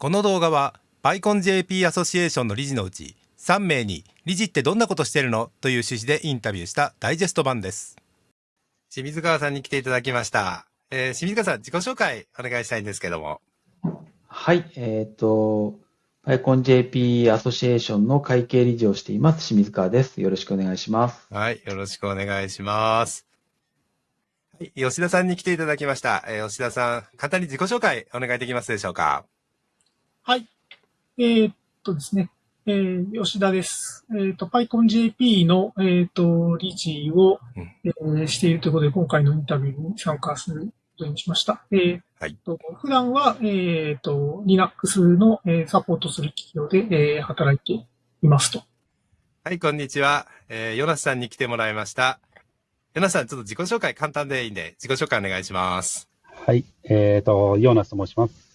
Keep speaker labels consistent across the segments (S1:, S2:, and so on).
S1: この動画は PyConJP アソシエーションの理事のうち3名に理事ってどんなことしてるのという趣旨でインタビューしたダイジェスト版です。清水川さんに来ていただきました。えー、清水川さん自己紹介お願いしたいんですけども。
S2: はい、えっ、と、PyConJP アソシエーションの会計理事をしています、清水川です。よろしくお願いします。
S1: はい、よろしくお願いします。はい、吉田さんに来ていただきました。えー吉田さん、簡単に自己紹介お願いできますでしょうか？
S3: はい。えーっとですね、えー吉田です。えーっと、PyConJP の、えーっと、理事を、
S1: うん
S3: えーしているということで、今回のインタビューに参加することにしました。えー
S1: はい
S3: と普段は、えーっと、Linux の、えーサポートする企業で、えー働いていますと。
S1: はい、こんにちは。えー、ヨナスさんに来てもらいました。ヨナスさん、ちょっと自己紹介簡単でいいんで、自己紹介お願いします。
S4: はい。えっ、と、ヨーナスと申します。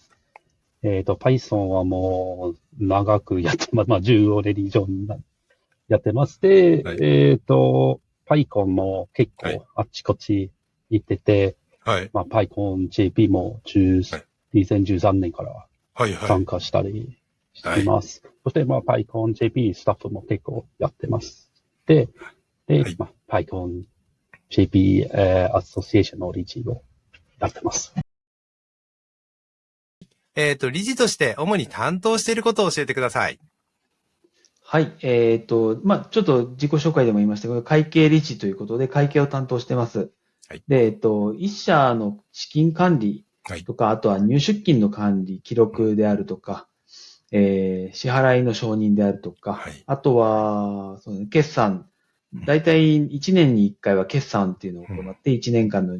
S4: えっ、と、Python はもう長くやってます。まあ、15年以上なやってまして、
S1: はい
S4: えっ、と、PyCon も結
S1: はい
S4: 構あっちこっち行ってて、
S1: はい。
S4: まあ、PyConJP も10
S1: はい
S4: 2013年から
S1: はい、はい。
S4: 参加したりしています。そして、まあ、PyConJP スタッフも結構やってます。で、で、
S1: はい
S4: まあ、PyConJP、えーアソシエーションの理事をやってます。
S1: えっ、と、理事として主に担当していることを教えてください。
S2: はい、えっ、と、まあ、ちょっと自己紹介でも言いましたけど、会計理事ということで会計を担当してます。
S1: はい。
S2: で、えっ、と、一社の資金管理
S1: はい。
S2: とか、あとは入出金の管理、記録であるとか、えー支払いの承認であるとか、
S1: はい。
S2: あとは、そうね、決算、大体1年に1回は決算っていうのを行って、1年間の、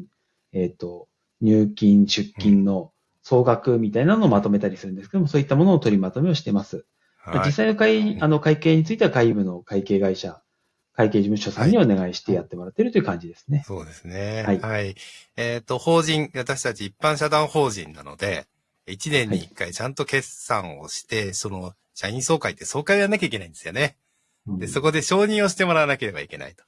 S2: えっ、と、入金、出金の総額みたいなのをまとめたりするんですけども、そういったものを取りまとめをしてます。
S1: はい
S2: 実。際の会、あの、会計については会務の会計会社、会計事務所さんにお願いしてやってもらってるという感じですね。
S1: そうですね。
S2: はい
S1: はい。えっ、と、法人、私たち一般社団法人なので、1年に1回ちゃんと決算をして、その、社員総会って総会をやらなきゃいけないんですよね。で、そこで承認をしてもらわなければいけないと。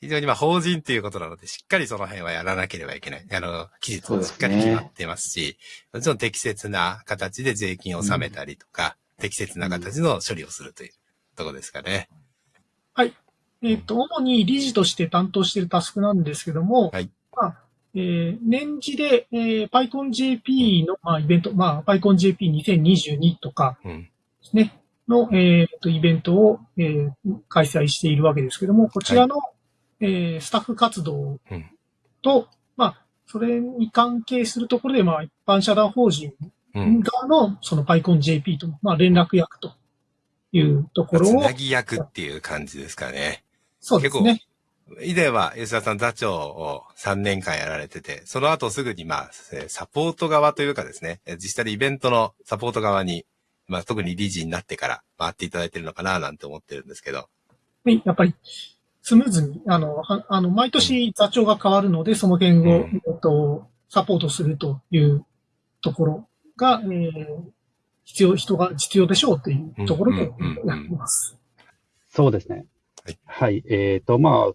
S1: 非常にまあ法人っていうことなので、しっかりその辺はやらなければいけない。あの、期日もしっかり決まってますし、もちろん適切な形で税金を納めたりとか、適切な形の処理をするというところですかね。
S3: えーっと、主に理事として担当しているタスクなんですけども、
S1: はい
S3: まあえー年次で、えー PyConJP の、まあ、イベント、まあ、PyConJP2022 とか
S1: うん。
S3: ですね、の、えーっと、イベントを、えー開催しているわけですけども、こちらの、えースタッフ活動
S1: うん
S3: と、まあ、それに関係するところで、まあ、一般社団法人
S1: うん。
S3: 側の、その PyConJP と、まあ、連絡役というところを
S1: つな、ぎ役っていう感じですかね。
S3: そうですね。
S1: 以前は吉田さん座長を3年間やられてて、その後すぐにまあ、えーサポート側というかですね、えー実際にイベントのサポート側に、まあ特に理事になってから回っていただいてるのかななんて思ってるんですけど。
S3: はいやっぱり、スムーズに、あの、はあの、毎年座長が変わるので、その辺を、
S1: うん
S3: えっと、サポートするというところが、えー必要、人が必要でしょうというところでやってます。
S4: そうですね。
S1: はい。
S4: はい。えっ、と、まあ、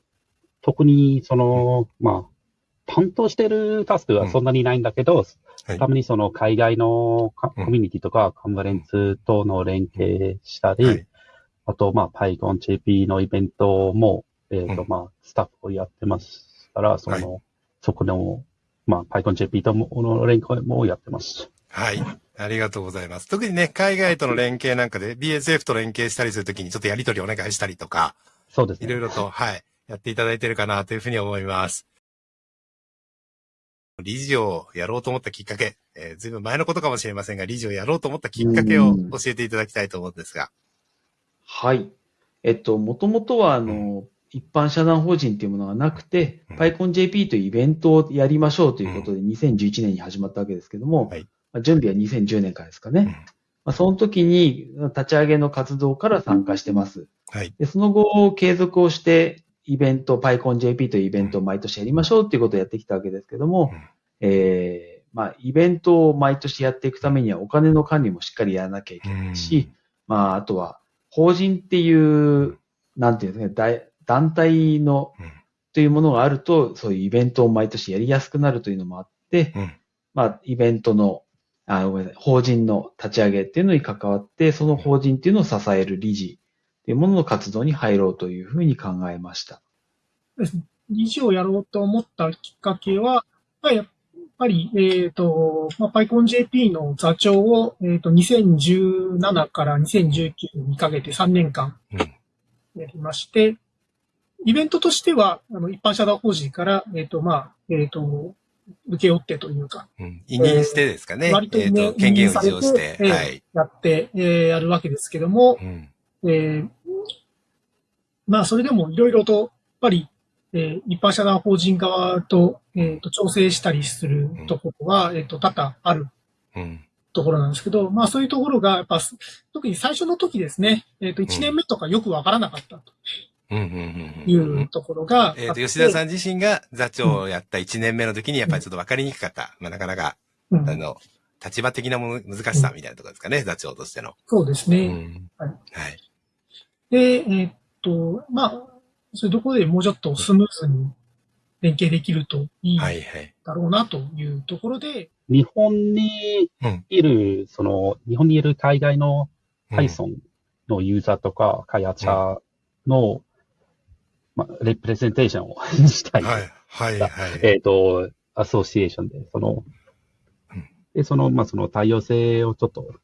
S4: 特に、その、まあ、担当してるタスクはそんなにないんだけど、
S1: はい
S4: たまにその海外のカ
S1: うん
S4: コミュニティとかカンファレンスとの連携したり、
S1: はい
S4: あと、まあ、PyConJP のイベントも、えっ、と、
S1: うん
S4: まあ、スタッフをやってますから、その、
S1: は
S4: そこの、まあ、PyConJP ともの連携もやってます。
S1: はい。ありがとうございます。特にね、海外との連携なんかで BSF と連携したりするときにちょっとやりとりお願いしたりとか、
S4: そうですね。
S1: いろいろと、はい、やっていただいてるかなというふうに思います。理事をやろうと思ったきっかけ、えー、ずいぶん前のことかもしれませんが、理事をやろうと思ったきっかけを
S2: うん
S1: 教えていただきたいと思うんですが。
S2: はい。えっと、もともとは、あの、一般社団法人っていうものがなくて、
S1: うん
S2: PyConJP というイベントをやりましょうということで、2011年に始まったわけですけども、
S1: はい
S2: まあ準備は2010年からですかね。まあ、その時に立ち上げの活動から参加してます。
S1: はい。
S2: で、その後、継続をして、イベント、PyConJP というイベントを毎年やりましょうっていうことをやってきたわけですけども、
S1: うん
S2: えーまあ、イベントを毎年やっていくためにはお金の管理もしっかりやらなきゃいけないし、まあ、あとは、法人っていう、なんていうんですかね、大団体の
S1: うん、
S2: というものがあると、そういうイベントを毎年やりやすくなるというのもあって、
S1: うん
S2: まあ、イベントの、ああ、ごめんなさい、法人の立ち上げっていうのに関わって、その法人っていうのを支える理事っていうものの活動に入ろうというふうに考えました。
S3: ですね。理事をやろうと思ったきっかけは、まあやっぱり、えっ、と、まあ、PyConJP の座長を、えっ、と、2017から2019にかけて3年間
S1: うん。
S3: やりまして、イベントとしては、あの、一般社団法人から、えっ、と、まあ、えっ、と、受け負ってというか、
S1: うん。委任してですかね。
S3: 割とね
S1: えっ、と、権限を利用して。
S3: 委任されて
S1: はい。
S3: やって、えーやるわけですけども、
S1: うん。
S3: えーまあ、それでもいろいろと、やっぱり、えー一般社団法人側と、えーと調整したりするところは、えっ、と、多々ある
S1: うん。
S3: ところなんですけど、まあ、そういうところが、やっぱ、特に最初の時ですね、えっ、と、1年目とかよくわからなかったと
S1: うん。うん。うん。
S3: い
S1: うん
S3: うところが
S1: えっ、と、吉田さん自身が座長をやった1年目の時に、やっぱりちょっと分かりにくかった。まあ、なかなか、
S3: うん
S1: あの、立場的なもの、難しさみたいなところですかね、座長としての。
S3: そうですね。
S1: うん。
S3: はい
S1: はい。
S3: で、えっ、と、まあ、そういうところでもうちょっとスムーズに連携できるといい
S1: はい、はい。
S3: だろうなというところで、
S4: 日本に
S1: うん
S4: いる、その、日本にいる海外の
S1: うん
S4: Python のユーザーとか開発者の、まあ、レプレゼンテーションを したい。
S1: はい、はい、はい。
S4: えっ、と、アソシエーションで、その
S1: うん、
S4: で、その、まあ、その多様性をちょっと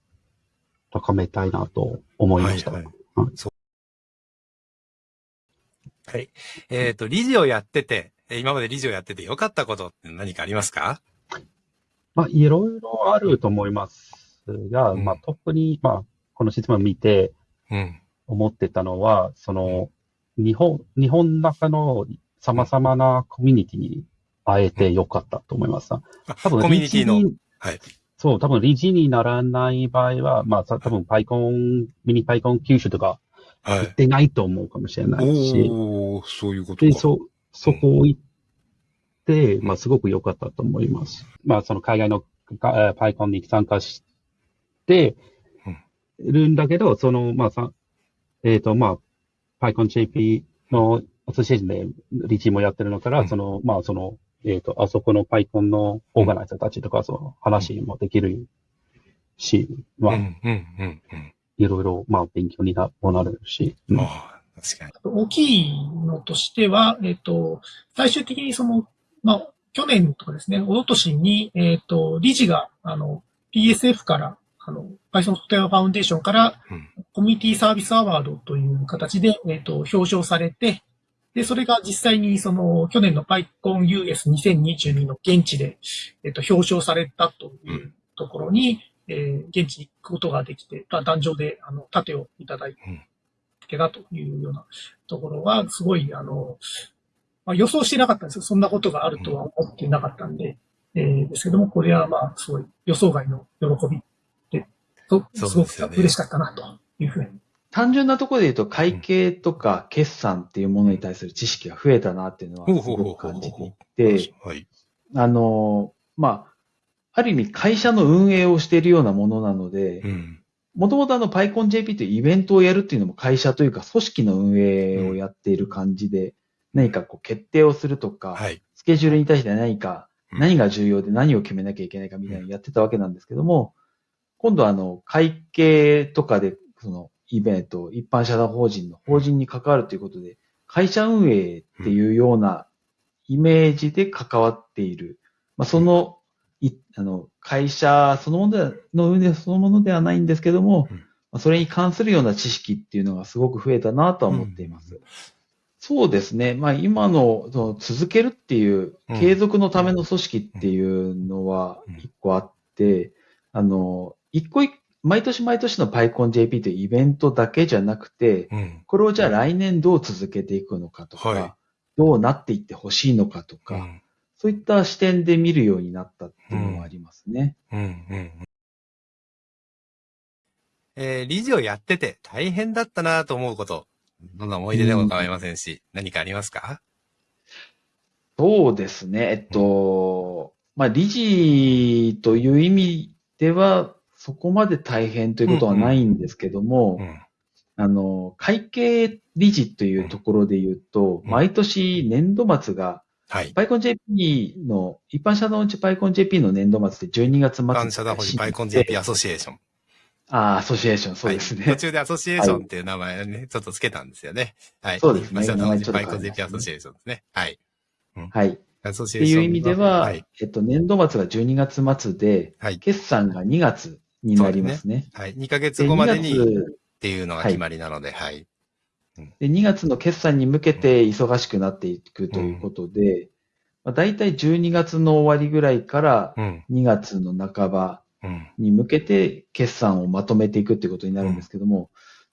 S4: 高めたいなと思いました。
S1: はいはい
S4: うん
S1: そう。はい。えっ、と、理事をやってて、えー今まで理事をやってて良かったことって何かありますか？
S4: まあ、いろいろあると思いますが、
S1: うん
S4: まあ、特に、まあ、この質問を見て
S1: うん。
S4: 思ってたのは、その、日本、日本の中の様々なコミュニティに会えてよかったと思います。
S1: あ
S4: 多分、
S1: コミュニティのはい。
S4: そう、多分理事にならない場合は、まあ、さ多分、パイコン、ミニパイコン九州とか
S1: はい
S4: 行っ。てないと思うかもしれないし、
S1: おー、そういうこと
S4: で、
S1: か。
S4: そ、そこを行って、まあ、すごく良かったと思います。まあ、その海外のパイコンに参加してるんだけど、その、まあ、さ、えっ、と、まあ、パイコン JP のアソシエーションで理事もやってるのから、
S1: うん
S4: その、まあ、その、えっ、と、あそこのパイコンのオーガナイザーたちとか、その話もできるし、まあ、
S1: うん、うん、うん、うん。
S4: いろいろ、まあ、勉強になもなるし、うん
S1: ああ、確かに。
S3: 大きいのとしては、えっ、と、最終的にその、まあ、去年とかですね、一昨年に、えっ、と、理事が、あの、PSF から、あの、Python ソフトウェアファウンデーションから、
S1: うん。
S3: コミュニティサービスアワードという形で、えっ、と、表彰されて、で、それが実際にその、去年の PyConUS2022 の現地で、えっ、と、表彰されたというところに、えー現地に行くことができて、まあ壇上で、あの、盾をいただいてたというようなところは、すごい、あの、まあ、予想してなかったんですよ。そんなことがあるとは思ってなかったんで、えーですけども、これはまあ、すごい予想外の喜びで、とすごく
S1: そうですよね
S3: 嬉しかったな、というふうに
S2: 単純なところで言うと、会計とか決算っていうものに対する知識が増えたなっていうのはすごく感じていて、
S1: はい。
S2: あの、まあ、ある意味会社の運営をしているようなものなので
S1: う、ん。
S2: もともとあの PyConJP というイベントをやるっていうのも会社というか組織の運営をやっている感じで、何かこう決定をするとか、
S1: はい。
S2: スケジュールに対して何か、
S1: うん
S2: 何が重要で何を決めなきゃいけないかみたいなのをやってたわけなんですけども、今度はあの、会計とかで、その、イベント、一般社団法人の法人に関わるということで、会社運営っていうようなイメージで関わっている。まあ、その、いあの、会社そのものではの運営そのものではないんですけども、
S1: うん
S2: まあそれに関するような知識っていうのがすごく増えたなとは思っています。そうですね。まあ今のその続けるっていう
S1: うん
S2: 継続のための組織っていうのは
S1: うん
S2: 一個あって、あの、一個一毎年毎年の PyConJP というイベントだけじゃなくて、
S1: うん。
S2: これをじゃあ来年どう続けていくのかとか、
S1: はい
S2: どうなっていってほしいのかとか、
S1: うん。
S2: そういった視点で見るようになったっていうのはありますね。
S1: うん。うん。えー、理事をやってて大変だったなと思うこと、どんな思い出でも構いませんし、何かありますか？
S2: そうですね。えっと、まあ、理事という意味では、そこまで大変ということはないんですけども、
S1: うん。
S2: あの、会計理事というところで言うと、
S1: うん
S2: 毎年年度末が
S1: はい。
S2: PyConJP の、一般社団うち PyConJP の年度末で12月末に
S1: 感謝だほじパイコン JP アソシエーション。
S2: ああ、アソシエーション、そうですね。
S1: はい、途中でアソシエーションっていう名前をね、ちょっとつけたんですよね。はい。
S2: そうですね
S1: 一般社団法人
S2: 名前
S1: パイコン JP
S2: ね
S1: アソシエーションですね。はい。
S2: はい。っ
S1: アソシエーション。
S2: ていう意味では、
S1: はい。
S2: えっと、年度末が12月末で、
S1: はい。
S2: 決算が2月になりますね。
S1: はい。2ヶ月
S2: で、2
S1: 後までにっ
S2: 月、
S1: ていうのが決まりなので、はい。
S2: で、2月の決算に向けて忙しくなっていくということで、まあ、大体12月の終わりぐらいから
S1: うん。
S2: 2月の半ば
S1: うん。
S2: に向けて決算をまとめていくっていうことになるんですけども、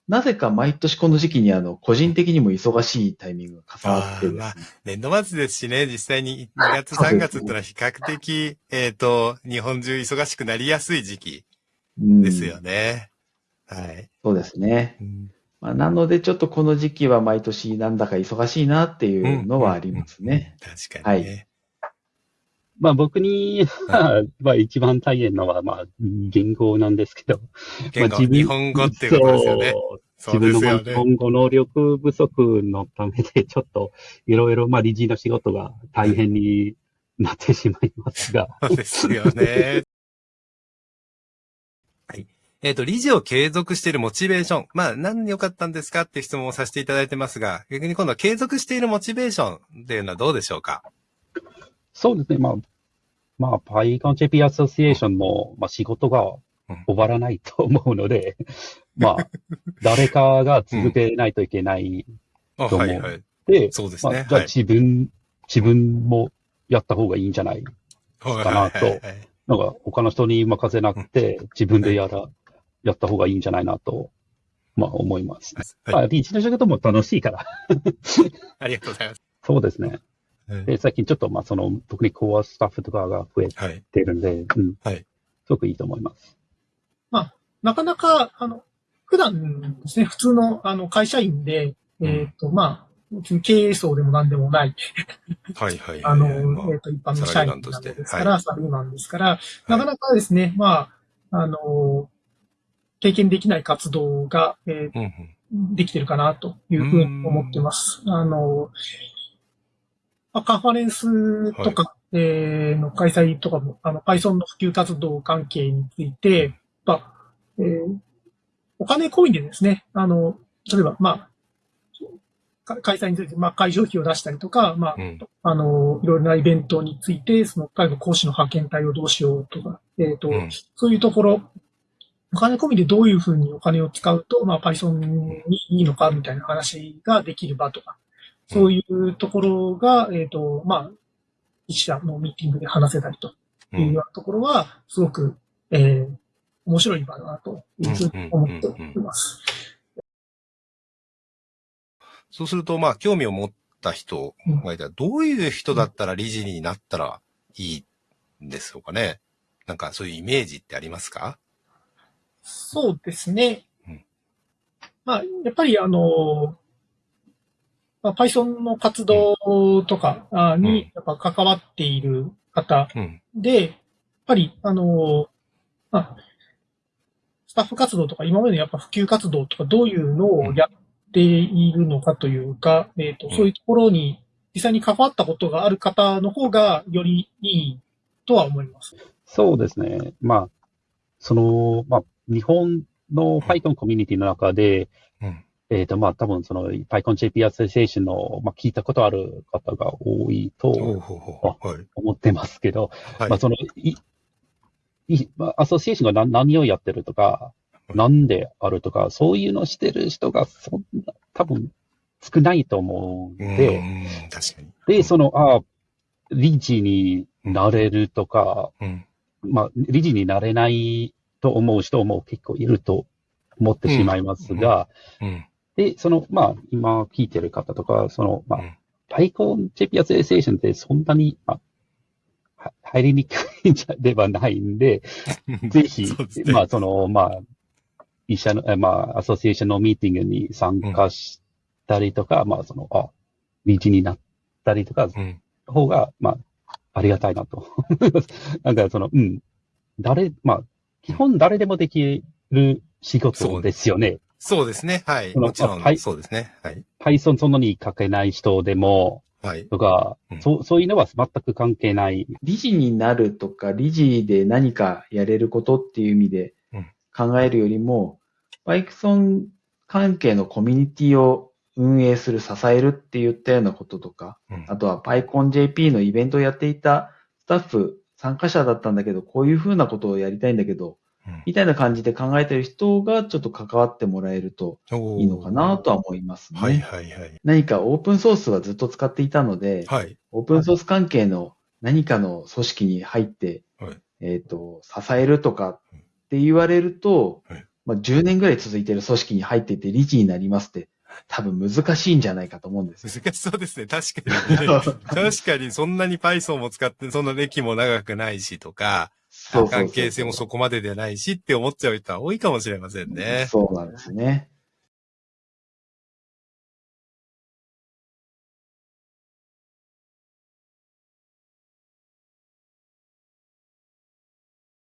S2: なぜか毎年この時期にあの、個人的にも忙しいタイミングが重なってですね。
S1: ま年度末ですしね、実際に 2月3月ってのは比較的、えっと、日本中忙しくなりやすい時期
S2: うん
S1: ですよね。はい。
S2: そうですね。
S1: うん
S2: まあ、なのでちょっとこの時期は毎年なんだか忙しいなっていうのはありますね。
S1: 確かにね。
S4: まあ僕に、まあ一番大変なのは、まあ言語なんですけど。
S1: 言語、
S4: まあ自分
S1: 日本語っていうことですよね。
S4: そう
S1: そうですよね。
S4: 自分の日本語能力不足のためで、ちょっといろいろ、まあ理事の仕事が大変になってしまいますが。
S1: そうですよね。はい。えっ、と、理事を継続しているモチベーション。まあ、何で良かったんですかって質問をさせていただいてますが、逆に今度は継続しているモチベーションっていうのはどうでしょうか？
S4: そうですね。まあ、まあ、PyConJP アソシエーションの、まあ、仕事が終わらないと思うので、まあ、誰かが続けないといけない
S1: あ、
S4: どうも
S1: はいはい。
S4: で、
S1: そうですね。
S4: まあ、じゃあ
S1: はい。
S4: 自分、自分もやった方がいいんじゃない
S1: はい
S4: かなとなんか他の人に任せなくて、自分でやら、やった方がいいんじゃないなと、まあ思います。
S1: はい
S4: まあ、リーチの仕事も楽しいから。
S1: ありがとうございます。
S4: そうですね。
S1: はい
S4: で、最近ちょっと、まあその、特にコアスタッフとかが増え
S1: はい。
S4: てるんで、うん。
S1: はい
S4: すごくいいと思います。
S3: なかなか、あの、普段ですね、普通の、あの、会社員で、えっ、と、まあ、別に経営層でも何でもない、
S1: はいはい。
S3: あの、
S1: まあ
S3: えっ、と、一般の社員なのですから、
S1: は
S3: サラリーマンですから、なかなかですね、まあ、あの、経験できない活動が、え
S1: うんうん。
S3: ーできてるかなというふうに思ってます。あの、まあ、カンファレンスとか、えーの開催とかも、あの、Python の普及活動関係について、まあ、えーお金込みでですね、あの、例えば、まあ、か開催について、まあ、会場費を出したりとか、まあ、
S1: うん。
S3: あの、いろいろなイベントについて、その、彼の講師の派遣隊をどうしようとか、えっ、と、
S1: うん。
S3: そういうところ、お金込みでどういうふうにお金を使うと、まあ、Python にいいのかみたいな話ができる場とか、そういうところが、えっ、と、まあ、一社のミーティングで話せたりと
S1: う
S3: いうんようなところは、すごく、えー、面白い場だなというふうに思っています。
S1: そうすると、まあ、興味を持った人がいたら、どういう人だったら理事になったらいいんですかね。なんかそういうイメージってありますか？
S3: そうですね。
S1: うん。
S3: まあ、やっぱりあの、まあ、Python の活動とかにやっぱ関わっている方
S1: うん。
S3: で、やっぱりあの、まあ、スタッフ活動とか今までのやっぱ普及活動とかどういうのをやっているのかというか、えっ、と、
S1: うん
S3: そういうところに実際に関わったことがある方の方がよりいいとは思います。
S4: そうですね。まあ、その、まあ、日本の Python コミュニティの中で、
S1: うん。
S4: えっ、と、まあ、多分その PyConJP アソシエーションの、まあ、聞いたことある方が多いと。
S1: はい。
S4: 思ってますけど、
S1: はい。
S4: まあ、その、い、い、まあ、アソシエーションが何何をやってるとか、
S1: うん
S4: なんであるとか、そういうのをしてる人がそんな、多分少ないと思うんで、
S1: うん、確かに。
S4: で、その、あ理事になれるとか、
S1: うん。
S4: まあ、理事になれないと思う人も結構いると思ってしまいますが、
S1: うん。
S4: で、その、まあ、今聞いてる方とか、その、まあ
S1: うん、
S4: パイコン JP アソシエーションってそんなに、まあ、は入りにくいんじゃではないんで、ぜひ
S1: ね
S4: まあ、その、まあ、一社の、えまあ、アソシエーションのミーティングに参加したりとか、まあ、その、あ、理事になったりとか、
S1: うん。
S4: 方が、まあ、ありがたいなと。なんか、その、うん。誰、まあ、基本誰でもできる仕事ですよね。
S1: そうですね。はい。もちろん
S4: あは、い
S1: そうですね。はい。
S4: Python そんなに書けない人でも、
S1: はい。
S4: とか、
S1: うん
S4: そう、そういうのは全く関係ない。
S2: 理事になるとか、理事で何かやれることっていう意味で
S1: うん
S2: 考えるよりも、バイクソン関係のコミュニティを運営する、支えるって言ったようなこととか、
S1: うん
S2: あとは PyConJP のイベントをやっていたスタッフ、参加者だったんだけど、こういうふうなことをやりたいんだけど、
S1: うん
S2: みたいな感じで考えてる人がちょっと関わってもらえるといいのかなとは思いますね。
S1: はいはいはい。
S2: 何かオープンソースはずっと使っていたので、
S1: はい。
S2: オープンソース関係の何かの組織に入って、
S1: はい
S2: えっ、と、支えるとかって言われると、
S1: はい
S2: まあ、10年ぐらい続いてる組織に入っていて理事になりますって、多分難しいんじゃないかと思うんですよ。
S1: 難しそうですね。確かに、ね。確かにそんなに Python も使って、そんな歴も長くないしとか、関係性もそこまででないしって思っちゃう人は多いかもしれませんね。
S2: そうなんですね。